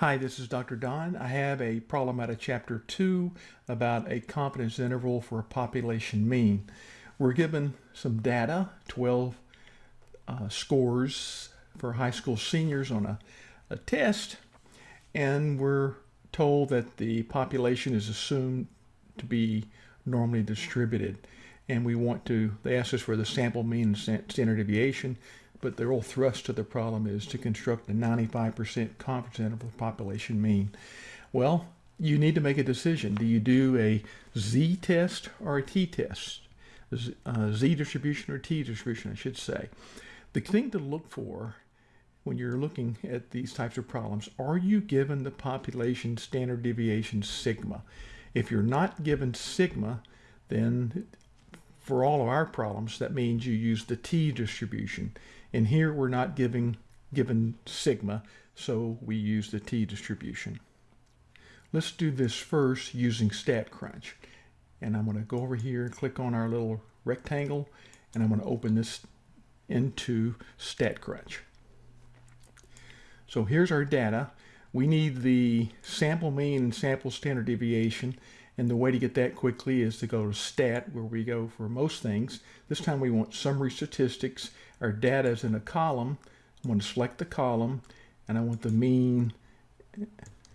Hi, this is Dr. Don. I have a problem out of chapter 2 about a confidence interval for a population mean. We're given some data, 12 uh, scores for high school seniors on a, a test, and we're told that the population is assumed to be normally distributed. And we want to, they asked us for the sample mean and standard deviation but the real thrust of the problem is to construct a 95% confidence interval population mean. Well, you need to make a decision. Do you do a z test or a t test? Uh, z distribution or t distribution, I should say. The thing to look for when you're looking at these types of problems, are you given the population standard deviation sigma? If you're not given sigma, then for all of our problems, that means you use the t distribution. And here we're not giving given sigma, so we use the t distribution. Let's do this first using StatCrunch. And I'm going to go over here and click on our little rectangle, and I'm going to open this into StatCrunch. So here's our data. We need the sample mean and sample standard deviation. And the way to get that quickly is to go to stat, where we go for most things. This time we want summary statistics. Our data is in a column. I'm going to select the column, and I want the mean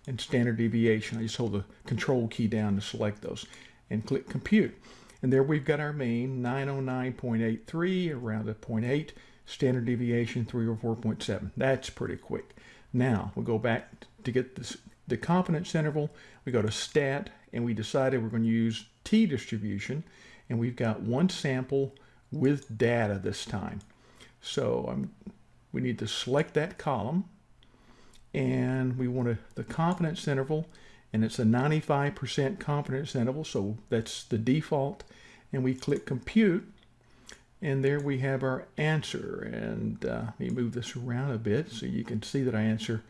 and standard deviation. I just hold the control key down to select those and click compute. And there we've got our mean, 909.83, around a 0.8, standard deviation 304.7. That's pretty quick. Now we'll go back to get this, the confidence interval. We go to stat and we decided we're going to use t-distribution and we've got one sample with data this time. So um, we need to select that column and we want the confidence interval and it's a 95% confidence interval so that's the default and we click compute and there we have our answer and uh, let me move this around a bit so you can see that our answer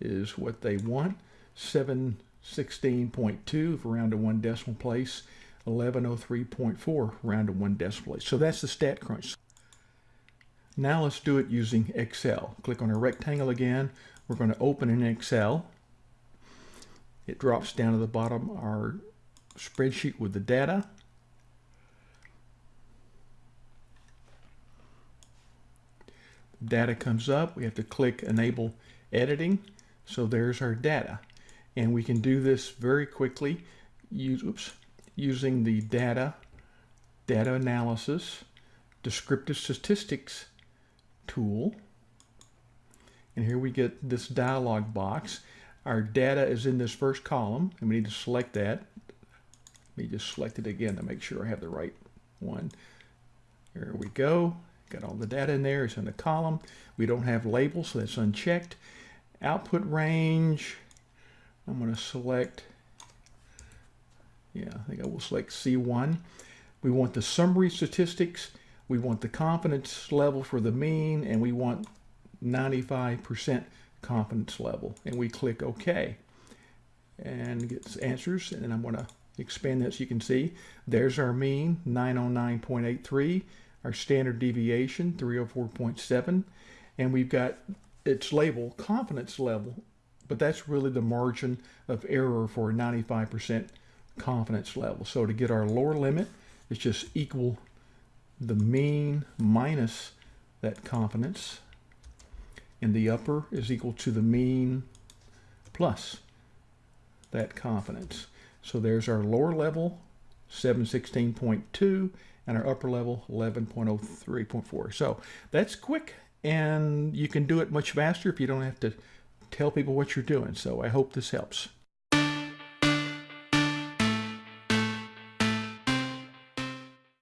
is what they want 7 16.2 for round to one decimal place, 1103.4 round to one decimal place. So that's the StatCrunch. Now let's do it using Excel. Click on a rectangle again. We're going to open in Excel. It drops down to the bottom our spreadsheet with the data. Data comes up. We have to click Enable Editing. So there's our data. And we can do this very quickly use, oops, using the data, data analysis, descriptive statistics tool. And here we get this dialog box. Our data is in this first column, and we need to select that. Let me just select it again to make sure I have the right one. There we go. Got all the data in there. It's in the column. We don't have labels, so that's unchecked. Output range, I'm going to select, yeah, I think I will select C1. We want the summary statistics, we want the confidence level for the mean, and we want 95% confidence level. And we click OK. And get answers, and I'm going to expand that so you can see. There's our mean, 909.83. Our standard deviation, 304.7. And we've got its label, confidence level, but that's really the margin of error for a 95% confidence level. So to get our lower limit, it's just equal the mean minus that confidence. And the upper is equal to the mean plus that confidence. So there's our lower level, 716.2, and our upper level, 11.03.4. So that's quick, and you can do it much faster if you don't have to tell people what you're doing. So I hope this helps.